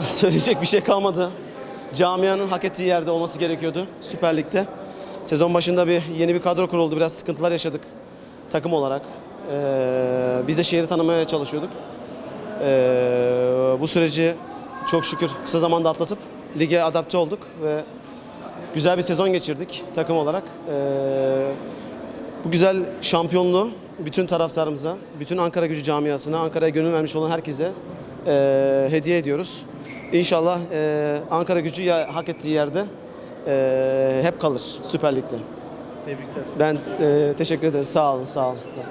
Söyleyecek bir şey kalmadı. Camianın hak ettiği yerde olması gerekiyordu Süper Lig'de. Sezon başında bir yeni bir kadro kuruldu. Biraz sıkıntılar yaşadık takım olarak. Ee, biz de şehri tanımaya çalışıyorduk. Ee, bu süreci çok şükür kısa zamanda atlatıp lige adapte olduk ve güzel bir sezon geçirdik takım olarak. Ee, bu güzel şampiyonluğu bütün taraftarımıza, bütün Ankara gücü camiasına, Ankara'ya gönül vermiş olan herkese e, hediye ediyoruz. İnşallah e, Ankara gücü ya, hak ettiği yerde e, hep kalır Süper Lig'de. Tebrikler. Ben e, teşekkür ederim. Sağ olun, sağ olun.